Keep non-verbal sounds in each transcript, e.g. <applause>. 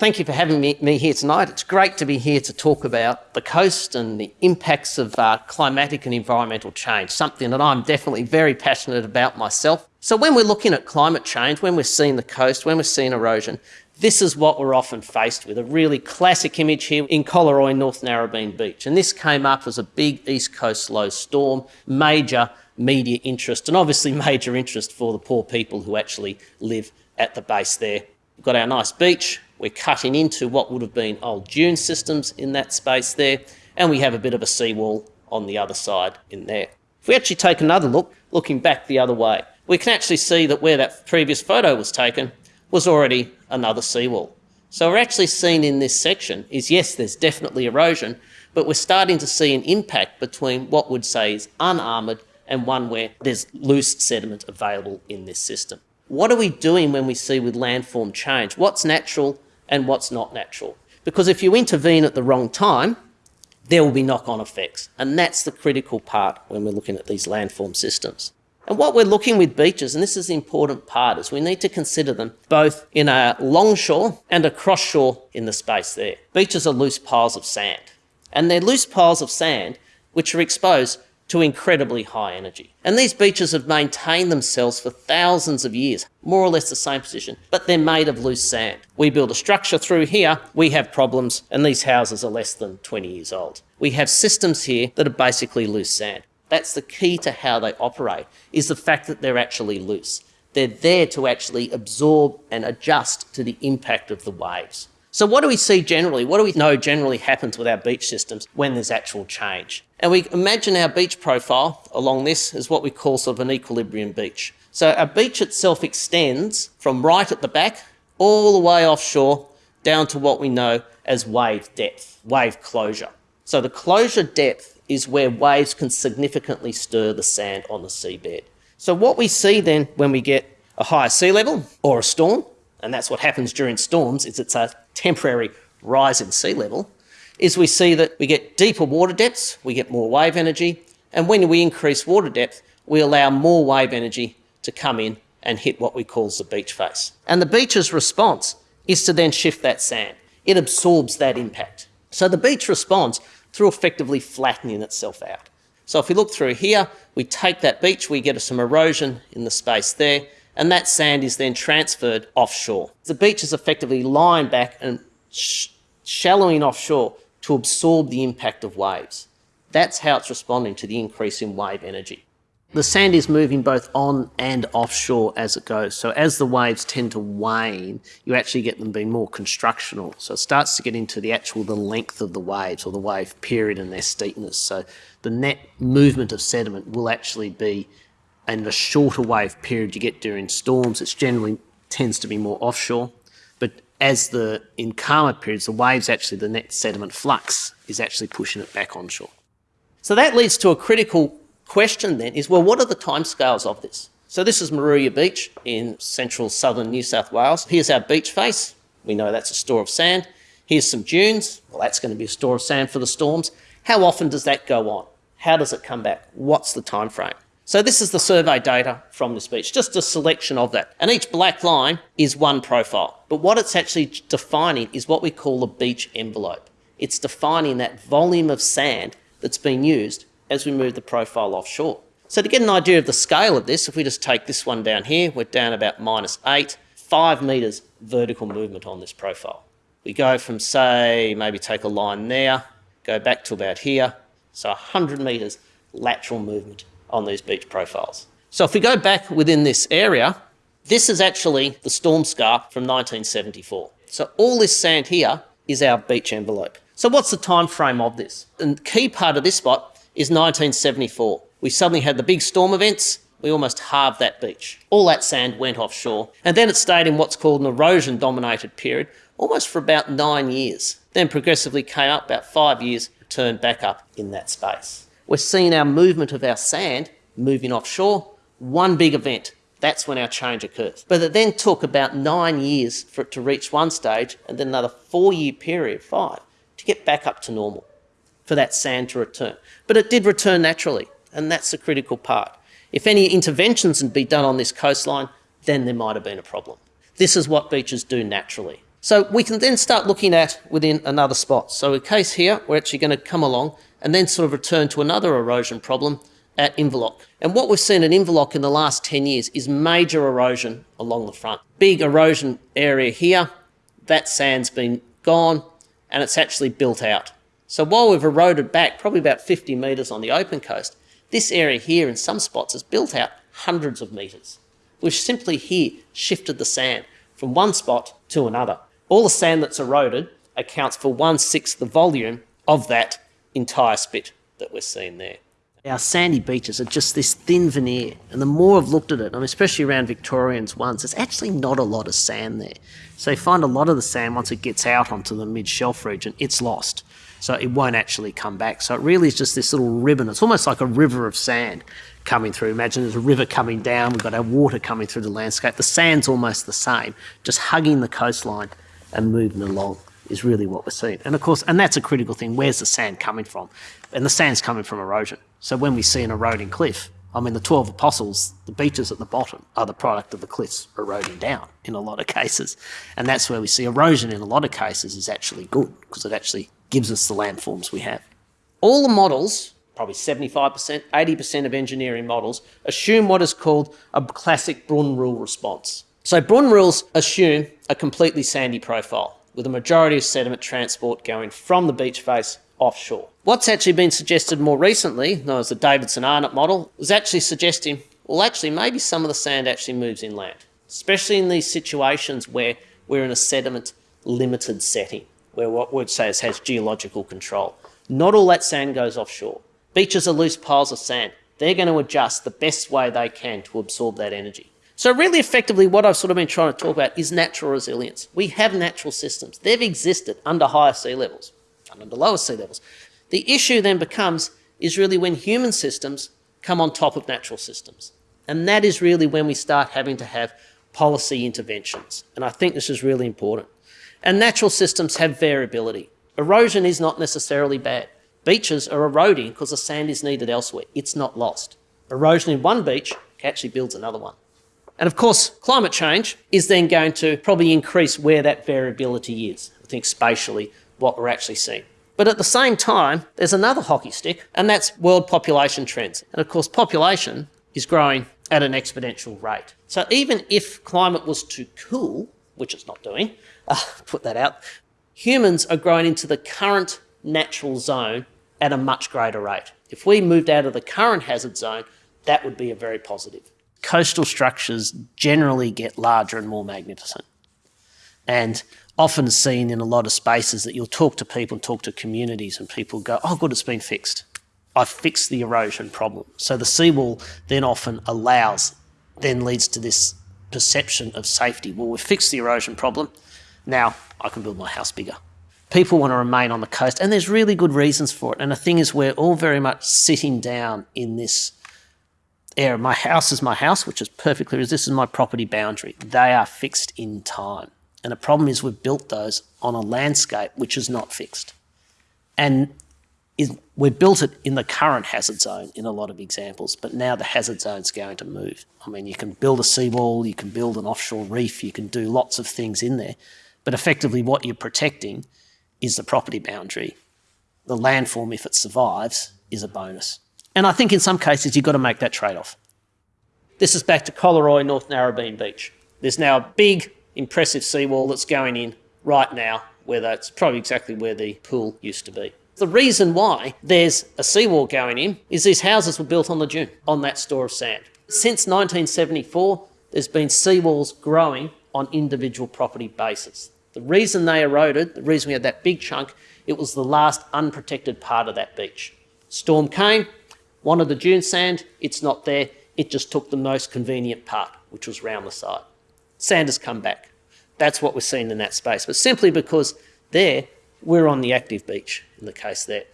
Thank you for having me, me, here tonight. It's great to be here to talk about the coast and the impacts of uh, climatic and environmental change, something that I'm definitely very passionate about myself. So when we're looking at climate change, when we're seeing the coast, when we're seeing erosion, this is what we're often faced with, a really classic image here in Collaroy, North Narrabeen Beach. And this came up as a big East Coast low storm, major media interest, and obviously <laughs> major interest for the poor people who actually live at the base there. We've got our nice beach, we're cutting into what would have been old dune systems in that space there, and we have a bit of a seawall on the other side in there. If we actually take another look, looking back the other way, we can actually see that where that previous photo was taken was already another seawall. So we're actually seeing in this section is yes, there's definitely erosion, but we're starting to see an impact between what would say is unarmoured and one where there's loose sediment available in this system. What are we doing when we see with landform change? What's natural and what's not natural. Because if you intervene at the wrong time, there will be knock-on effects. And that's the critical part when we're looking at these landform systems. And what we're looking with beaches, and this is the important part, is we need to consider them both in a longshore and a cross shore in the space there. Beaches are loose piles of sand. And they're loose piles of sand which are exposed to incredibly high energy. And these beaches have maintained themselves for thousands of years, more or less the same position, but they're made of loose sand. We build a structure through here, we have problems, and these houses are less than 20 years old. We have systems here that are basically loose sand. That's the key to how they operate, is the fact that they're actually loose. They're there to actually absorb and adjust to the impact of the waves. So what do we see generally? What do we know generally happens with our beach systems when there's actual change? And we imagine our beach profile along this is what we call sort of an equilibrium beach. So our beach itself extends from right at the back all the way offshore down to what we know as wave depth, wave closure. So the closure depth is where waves can significantly stir the sand on the seabed. So what we see then when we get a higher sea level or a storm, and that's what happens during storms, is it's a temporary rise in sea level, is we see that we get deeper water depths, we get more wave energy, and when we increase water depth, we allow more wave energy to come in and hit what we call the beach face. And the beach's response is to then shift that sand. It absorbs that impact. So the beach responds through effectively flattening itself out. So if we look through here, we take that beach, we get some erosion in the space there, and that sand is then transferred offshore. The beach is effectively lying back and sh shallowing offshore to absorb the impact of waves. That's how it's responding to the increase in wave energy. The sand is moving both on and offshore as it goes. So as the waves tend to wane, you actually get them being more constructional. So it starts to get into the actual the length of the waves or the wave period and their steepness. So the net movement of sediment will actually be and the shorter wave period you get during storms, it generally tends to be more offshore. But as the in calmer periods, the waves actually, the net sediment flux is actually pushing it back onshore. So that leads to a critical question then is, well, what are the timescales of this? So this is Moruya Beach in central southern New South Wales. Here's our beach face. We know that's a store of sand. Here's some dunes. Well, that's going to be a store of sand for the storms. How often does that go on? How does it come back? What's the time frame? So this is the survey data from this beach, just a selection of that. And each black line is one profile. But what it's actually defining is what we call a beach envelope. It's defining that volume of sand that's been used as we move the profile offshore. So to get an idea of the scale of this, if we just take this one down here, we're down about minus eight, five meters vertical movement on this profile. We go from say, maybe take a line there, go back to about here, so 100 meters lateral movement on these beach profiles. So if we go back within this area, this is actually the storm scar from 1974. So all this sand here is our beach envelope. So what's the time frame of this? And the key part of this spot is 1974. We suddenly had the big storm events, we almost halved that beach. All that sand went offshore. And then it stayed in what's called an erosion dominated period, almost for about nine years. Then progressively came up about five years, turned back up in that space we're seeing our movement of our sand moving offshore, one big event. That's when our change occurs. But it then took about nine years for it to reach one stage and then another four year period, five, to get back up to normal, for that sand to return. But it did return naturally, and that's the critical part. If any interventions had been done on this coastline, then there might have been a problem. This is what beaches do naturally. So we can then start looking at within another spot. So a case here, we're actually going to come along and then sort of return to another erosion problem at Inverloch. And what we've seen at Inverloch in the last 10 years is major erosion along the front. Big erosion area here, that sand's been gone and it's actually built out. So while we've eroded back probably about 50 metres on the open coast, this area here in some spots has built out hundreds of metres. We've simply here shifted the sand from one spot to another. All the sand that's eroded accounts for one-sixth the volume of that entire spit that we're seeing there. Our sandy beaches are just this thin veneer, and the more I've looked at it, I especially around Victorians once, there's actually not a lot of sand there. So you find a lot of the sand, once it gets out onto the mid-shelf region, it's lost. So it won't actually come back. So it really is just this little ribbon. It's almost like a river of sand coming through. Imagine there's a river coming down, we've got our water coming through the landscape. The sand's almost the same, just hugging the coastline and moving along is really what we're seeing. And of course, and that's a critical thing, where's the sand coming from? And the sand's coming from erosion. So when we see an eroding cliff, I mean, the 12 apostles, the beaches at the bottom are the product of the cliffs eroding down in a lot of cases. And that's where we see erosion in a lot of cases is actually good because it actually gives us the landforms we have. All the models, probably 75%, 80% of engineering models, assume what is called a classic Bruun rule response. So Bruun rules assume a completely sandy profile with a majority of sediment transport going from the beach face offshore. What's actually been suggested more recently, known as the Davidson-Arnott model, was actually suggesting, well, actually, maybe some of the sand actually moves inland, especially in these situations where we're in a sediment limited setting, where what we'd say is has geological control. Not all that sand goes offshore. Beaches are loose piles of sand. They're going to adjust the best way they can to absorb that energy. So really effectively what I've sort of been trying to talk about is natural resilience. We have natural systems. They've existed under higher sea levels and under lower sea levels. The issue then becomes is really when human systems come on top of natural systems. And that is really when we start having to have policy interventions. And I think this is really important. And natural systems have variability. Erosion is not necessarily bad. Beaches are eroding because the sand is needed elsewhere. It's not lost. Erosion in one beach actually builds another one. And of course, climate change is then going to probably increase where that variability is, I think spatially, what we're actually seeing. But at the same time, there's another hockey stick, and that's world population trends. And of course, population is growing at an exponential rate. So even if climate was to cool, which it's not doing, <laughs> uh, put that out, humans are growing into the current natural zone at a much greater rate. If we moved out of the current hazard zone, that would be a very positive coastal structures generally get larger and more magnificent. And often seen in a lot of spaces that you'll talk to people and talk to communities and people go, oh, good, it's been fixed. I've fixed the erosion problem. So the seawall then often allows, then leads to this perception of safety. Well, we've fixed the erosion problem. Now I can build my house bigger. People want to remain on the coast, and there's really good reasons for it. And the thing is, we're all very much sitting down in this area. My house is my house, which is perfectly, this is my property boundary. They are fixed in time. And the problem is we've built those on a landscape which is not fixed. And is, we've built it in the current hazard zone in a lot of examples, but now the hazard zone is going to move. I mean, you can build a seawall, you can build an offshore reef, you can do lots of things in there, but effectively what you're protecting is the property boundary. The landform, if it survives, is a bonus. And I think in some cases you've got to make that trade-off. This is back to Collaroy, North Narrabeen Beach. There's now a big, impressive seawall that's going in right now, where that's probably exactly where the pool used to be. The reason why there's a seawall going in is these houses were built on the dune, on that store of sand. Since 1974, there's been seawalls growing on individual property basis. The reason they eroded, the reason we had that big chunk, it was the last unprotected part of that beach. Storm came, Wanted the dune sand, it's not there. It just took the most convenient part, which was round the side. Sand has come back. That's what we're seeing in that space. But simply because there, we're on the active beach in the case there.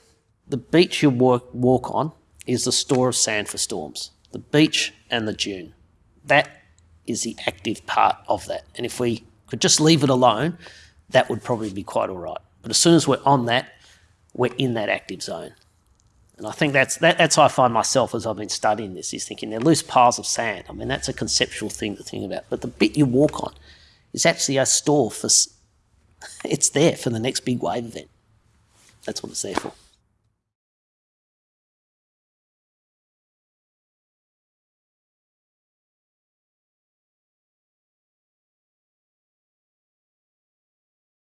The beach you walk, walk on is the store of sand for storms. The beach and the dune. That is the active part of that. And if we could just leave it alone, that would probably be quite all right. But as soon as we're on that, we're in that active zone. And I think that's, that, that's how I find myself as I've been studying this, is thinking they're loose piles of sand. I mean, that's a conceptual thing to think about. But the bit you walk on is actually a store for <laughs> it's there for the next big wave event. That's what it's there for.